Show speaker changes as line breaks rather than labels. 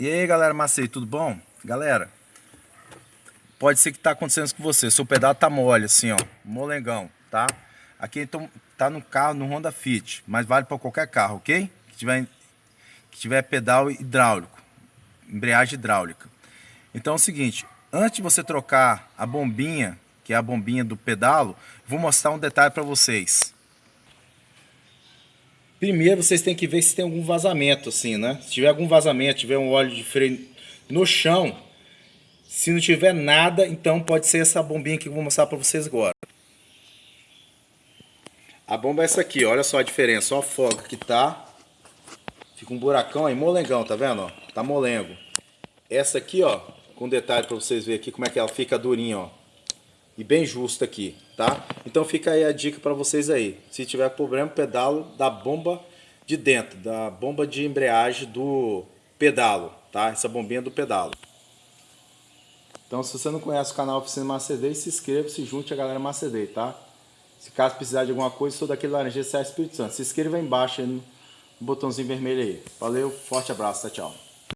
E aí galera Macei, tudo bom? Galera, pode ser que tá acontecendo com você, seu pedal tá mole assim ó, molengão, tá? Aqui então tá no carro, no Honda Fit, mas vale para qualquer carro, ok? Que tiver, que tiver pedal hidráulico, embreagem hidráulica. Então é o seguinte, antes de você trocar a bombinha, que é a bombinha do pedalo, vou mostrar um detalhe para vocês. Primeiro vocês têm que ver se tem algum vazamento assim, né? Se tiver algum vazamento, tiver um óleo de freio no chão, se não tiver nada, então pode ser essa bombinha que eu vou mostrar para vocês agora. A bomba é essa aqui, olha só a diferença, ó a folga que tá. Fica um buracão aí, molengão, tá vendo? Tá molengo. Essa aqui, ó, com detalhe para vocês verem aqui como é que ela fica durinha, ó e bem justa aqui, tá? Então fica aí a dica para vocês aí. Se tiver problema, pedalo da bomba de dentro, da bomba de embreagem do pedalo, tá? Essa bombinha do pedalo. Então se você não conhece o canal Oficina Macedei, se inscreva, se junte a galera Macedei, tá? Se caso precisar de alguma coisa, sou daquele laranjeiro Sai Espírito Santo. Se inscreva aí embaixo aí no botãozinho vermelho aí. Valeu, forte abraço, tchau.